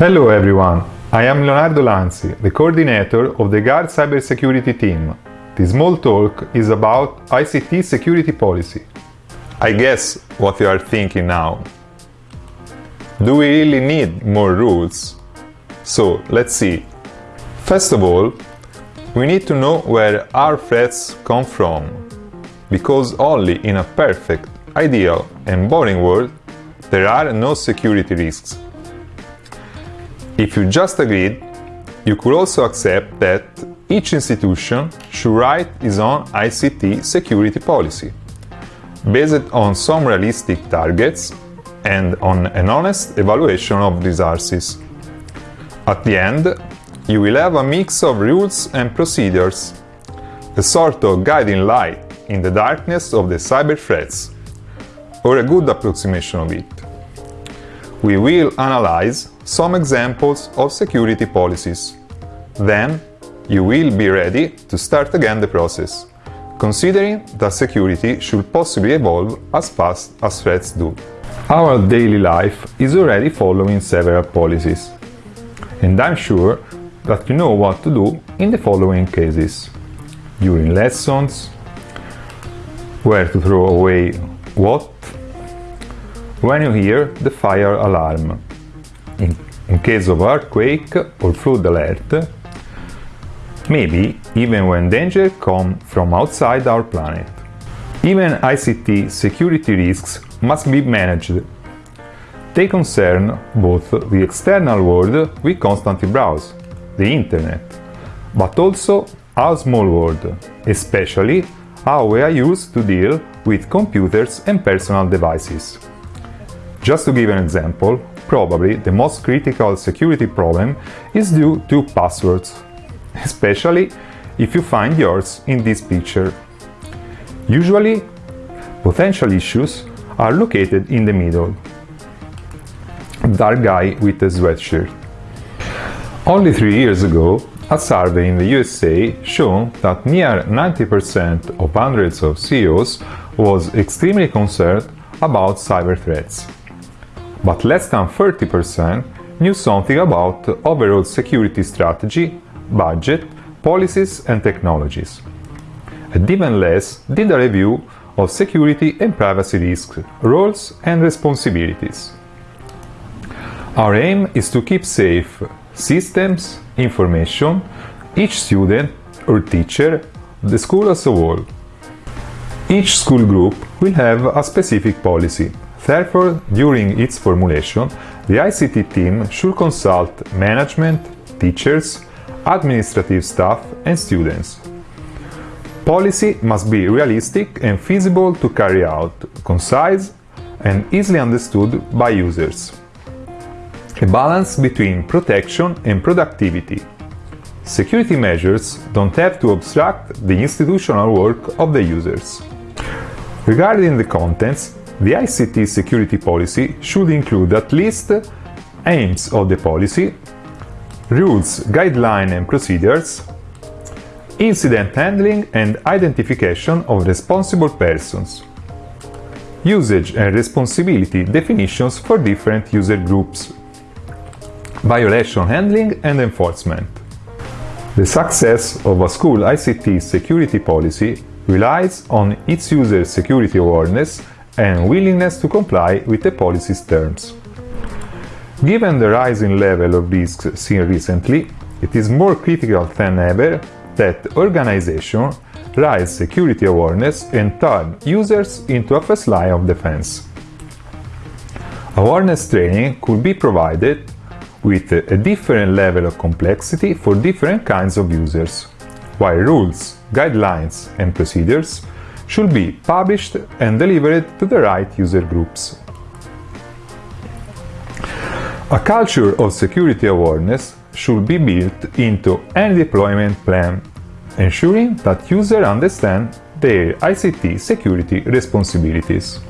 Hello everyone, I am Leonardo Lanzi, the coordinator of the GARD cybersecurity team. This small talk is about ICT security policy. I guess what you are thinking now. Do we really need more rules? So, let's see. First of all, we need to know where our threats come from, because only in a perfect, ideal and boring world there are no security risks. If you just agreed, you could also accept that each institution should write its own ICT security policy, based on some realistic targets and on an honest evaluation of resources. At the end, you will have a mix of rules and procedures, a sort of guiding light in the darkness of the cyber threats, or a good approximation of it. We will analyze some examples of security policies. Then, you will be ready to start again the process, considering that security should possibly evolve as fast as threats do. Our daily life is already following several policies, and I'm sure that you know what to do in the following cases. During lessons, where to throw away what, when you hear the fire alarm, in, in case of earthquake or flood alert, maybe even when danger comes from outside our planet. Even ICT security risks must be managed. They concern both the external world we constantly browse, the internet, but also our small world, especially how we are used to deal with computers and personal devices. Just to give an example, probably the most critical security problem is due to passwords, especially if you find yours in this picture. Usually, potential issues are located in the middle. Dark guy with a sweatshirt. Only three years ago, a survey in the USA showed that near 90% of hundreds of CEOs was extremely concerned about cyber threats. But less than 30% knew something about overall security strategy, budget, policies and technologies. And even less did a review of security and privacy risks, roles and responsibilities. Our aim is to keep safe systems, information, each student or teacher, the school as a whole. Each school group will have a specific policy. Therefore, during its formulation, the ICT team should consult management, teachers, administrative staff and students. Policy must be realistic and feasible to carry out, concise and easily understood by users. A balance between protection and productivity. Security measures don't have to obstruct the institutional work of the users. Regarding the contents, the ICT security policy should include at least aims of the policy, rules, guidelines and procedures, incident handling and identification of responsible persons, usage and responsibility definitions for different user groups, violation handling and enforcement. The success of a school ICT security policy relies on its user security awareness and willingness to comply with the policy's terms. Given the rising level of risks seen recently, it is more critical than ever that organizations raise security awareness and turn users into a first line of defense. Awareness training could be provided with a different level of complexity for different kinds of users, while rules, guidelines and procedures should be published and delivered to the right user groups. A culture of security awareness should be built into any deployment plan, ensuring that users understand their ICT security responsibilities.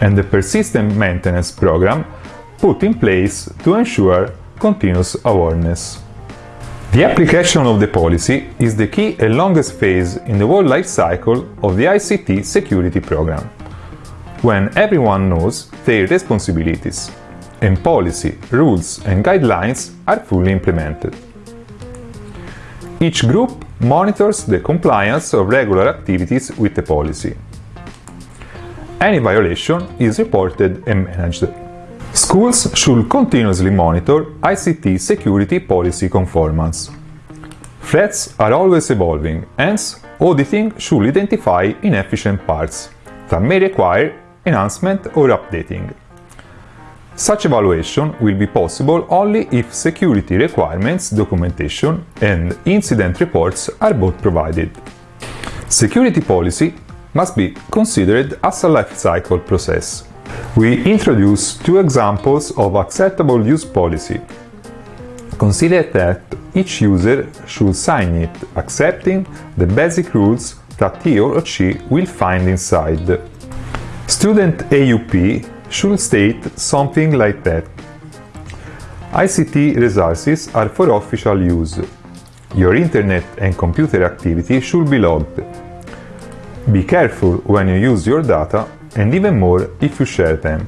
And the persistent maintenance program put in place to ensure continuous awareness. The application of the policy is the key and longest phase in the whole life cycle of the ICT security program, when everyone knows their responsibilities, and policy, rules and guidelines are fully implemented. Each group monitors the compliance of regular activities with the policy. Any violation is reported and managed. Schools should continuously monitor ICT security policy conformance. Threats are always evolving, hence auditing should identify inefficient parts that may require enhancement or updating. Such evaluation will be possible only if security requirements documentation and incident reports are both provided. Security policy must be considered as a life cycle process. We introduce two examples of acceptable use policy. Consider that each user should sign it, accepting the basic rules that he or she will find inside. Student AUP should state something like that. ICT resources are for official use. Your internet and computer activity should be logged. Be careful when you use your data and even more if you share them.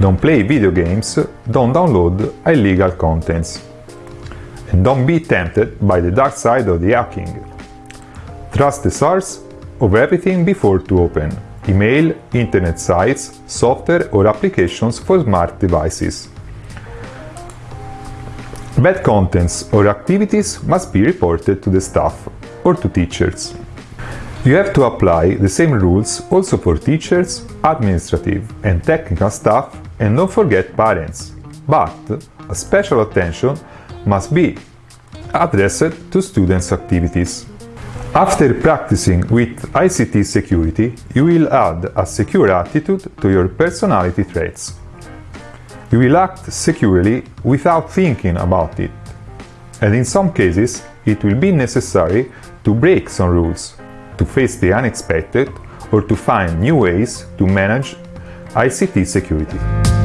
Don't play video games, don't download illegal contents. And don't be tempted by the dark side of the hacking. Trust the source of everything before to open email, internet sites, software or applications for smart devices. Bad contents or activities must be reported to the staff or to teachers. You have to apply the same rules also for teachers, administrative and technical staff and don't forget parents. But a special attention must be addressed to students' activities. After practicing with ICT security, you will add a secure attitude to your personality traits. You will act securely without thinking about it. And in some cases, it will be necessary to break some rules, to face the unexpected, or to find new ways to manage ICT security.